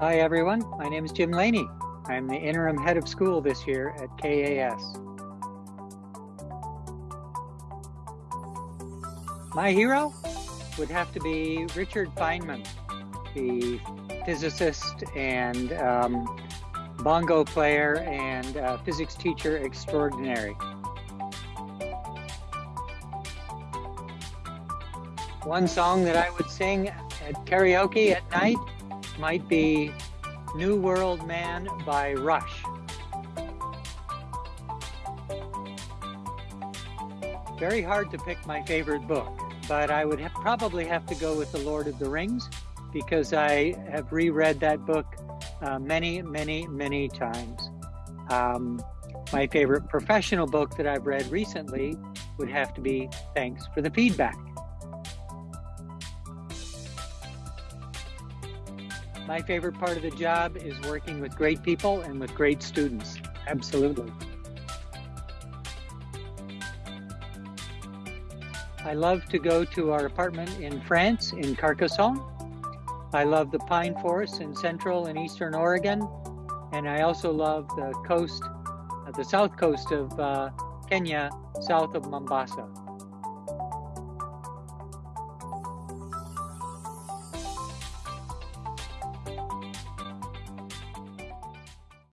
Hi, everyone. My name is Jim Laney. I'm the interim head of school this year at KAS. My hero would have to be Richard Feynman, the physicist and um, bongo player and uh, physics teacher extraordinary. One song that I would sing at karaoke at night might be New World Man by Rush. Very hard to pick my favorite book, but I would probably have to go with The Lord of the Rings because I have reread that book uh, many, many, many times. Um, my favorite professional book that I've read recently would have to be Thanks for the Feedback. My favorite part of the job is working with great people and with great students. Absolutely. I love to go to our apartment in France, in Carcassonne. I love the pine forests in central and eastern Oregon. And I also love the coast, uh, the south coast of uh, Kenya, south of Mombasa.